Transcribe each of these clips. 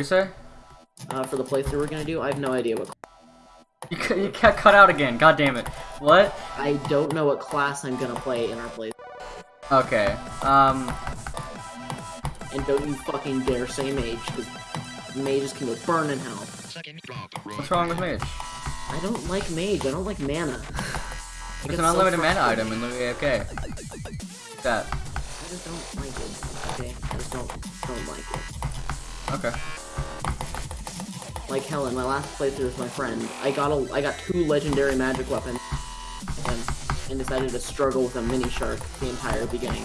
You say? uh, for the playthrough we're gonna do. I have no idea what. You, you got cut out again. God damn it. What? I don't know what class I'm gonna play in our playthrough. Okay. Um. And don't you fucking dare say mage, because mages can go burn in hell. What's wrong with mage? I don't like mage. I don't like mana. It's an so unlimited mana item in the AFK. That. I just don't like it. Okay, I just don't don't like it. Okay. Like hell, in my last playthrough with my friend, I got a I got two legendary magic weapons, and, and decided to struggle with a mini shark the entire beginning,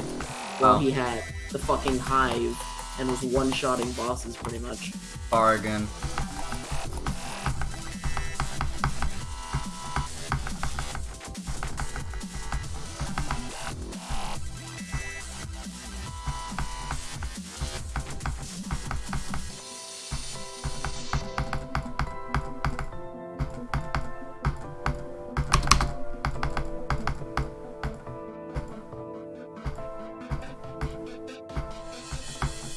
while Oh. he had the fucking hive and was one-shotting bosses pretty much. Oregon.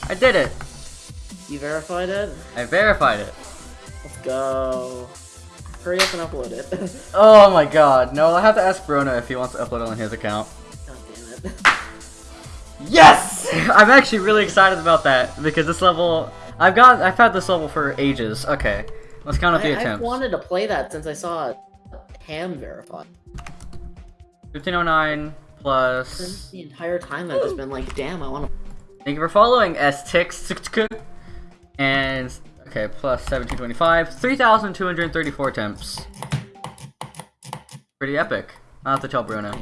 I did it! You verified it? I verified it. Let's go. Hurry up and upload it. Oh my god. No, I'll have to ask Bruno if he wants to upload it on his account. God damn it. Yes! I'm actually really excited about that because this level I've got I've had this level for ages. Okay. Let's count up the I, I've wanted to play that since I saw Ham verified. 1509 plus the entire time I've just been like, damn, I want to. Thank you for following S-Tix and okay, plus 1725, 3234 attempts. Pretty epic. I'll have to tell Bruno.